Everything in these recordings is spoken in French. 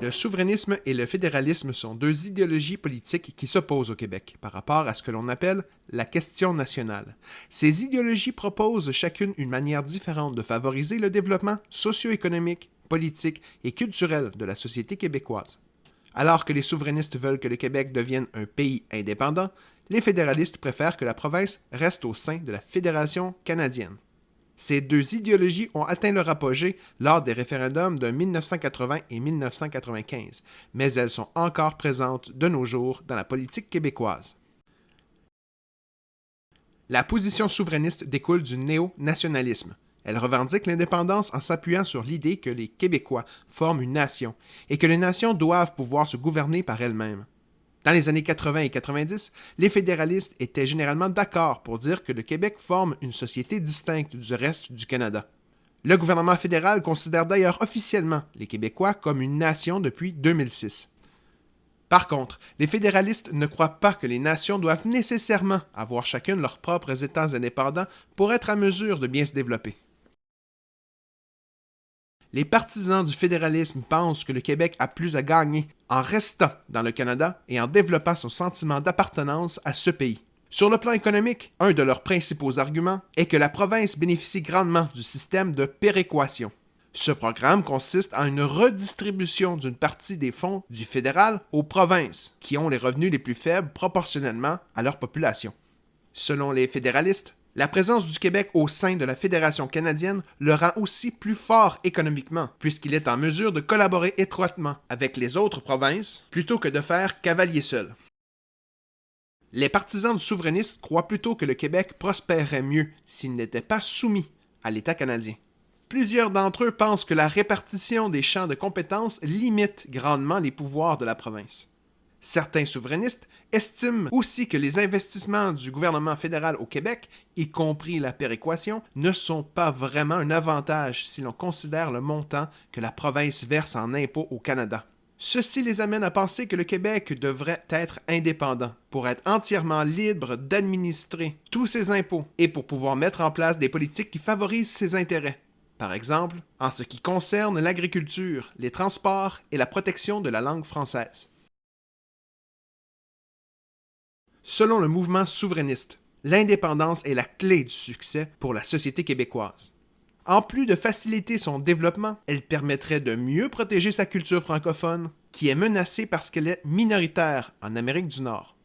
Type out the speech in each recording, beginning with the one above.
Le souverainisme et le fédéralisme sont deux idéologies politiques qui s'opposent au Québec par rapport à ce que l'on appelle la question nationale. Ces idéologies proposent chacune une manière différente de favoriser le développement socio-économique, politique et culturel de la société québécoise. Alors que les souverainistes veulent que le Québec devienne un pays indépendant, les fédéralistes préfèrent que la province reste au sein de la Fédération canadienne. Ces deux idéologies ont atteint leur apogée lors des référendums de 1980 et 1995, mais elles sont encore présentes de nos jours dans la politique québécoise. La position souverainiste découle du néo-nationalisme. Elle revendique l'indépendance en s'appuyant sur l'idée que les Québécois forment une nation et que les nations doivent pouvoir se gouverner par elles-mêmes. Dans les années 80 et 90, les fédéralistes étaient généralement d'accord pour dire que le Québec forme une société distincte du reste du Canada. Le gouvernement fédéral considère d'ailleurs officiellement les Québécois comme une nation depuis 2006. Par contre, les fédéralistes ne croient pas que les nations doivent nécessairement avoir chacune leurs propres États indépendants pour être à mesure de bien se développer. Les partisans du fédéralisme pensent que le Québec a plus à gagner en restant dans le Canada et en développant son sentiment d'appartenance à ce pays. Sur le plan économique, un de leurs principaux arguments est que la province bénéficie grandement du système de péréquation. Ce programme consiste en une redistribution d'une partie des fonds du fédéral aux provinces, qui ont les revenus les plus faibles proportionnellement à leur population. Selon les fédéralistes, la présence du Québec au sein de la Fédération canadienne le rend aussi plus fort économiquement, puisqu'il est en mesure de collaborer étroitement avec les autres provinces plutôt que de faire cavalier seul. Les partisans du souverainisme croient plutôt que le Québec prospérerait mieux s'il n'était pas soumis à l'État canadien. Plusieurs d'entre eux pensent que la répartition des champs de compétences limite grandement les pouvoirs de la province. Certains souverainistes estiment aussi que les investissements du gouvernement fédéral au Québec, y compris la péréquation, ne sont pas vraiment un avantage si l'on considère le montant que la province verse en impôts au Canada. Ceci les amène à penser que le Québec devrait être indépendant pour être entièrement libre d'administrer tous ses impôts et pour pouvoir mettre en place des politiques qui favorisent ses intérêts. Par exemple, en ce qui concerne l'agriculture, les transports et la protection de la langue française. Selon le mouvement souverainiste, l'indépendance est la clé du succès pour la société québécoise. En plus de faciliter son développement, elle permettrait de mieux protéger sa culture francophone, qui est menacée parce qu'elle est minoritaire en Amérique du Nord.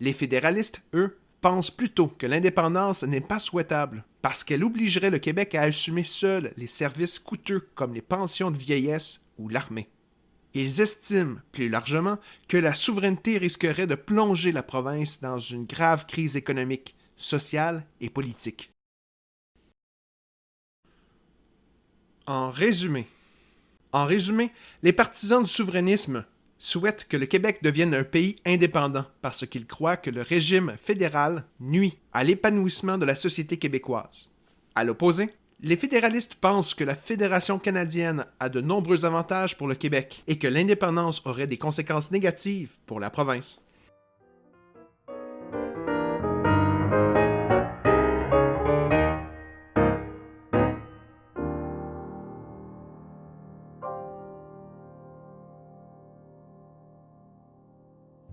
Les fédéralistes, eux, pensent plutôt que l'indépendance n'est pas souhaitable, parce qu'elle obligerait le Québec à assumer seul les services coûteux comme les pensions de vieillesse ou l'armée. Ils estiment, plus largement, que la souveraineté risquerait de plonger la province dans une grave crise économique, sociale et politique. En résumé, en résumé, les partisans du souverainisme souhaitent que le Québec devienne un pays indépendant parce qu'ils croient que le régime fédéral nuit à l'épanouissement de la société québécoise. À l'opposé, les fédéralistes pensent que la Fédération canadienne a de nombreux avantages pour le Québec et que l'indépendance aurait des conséquences négatives pour la province.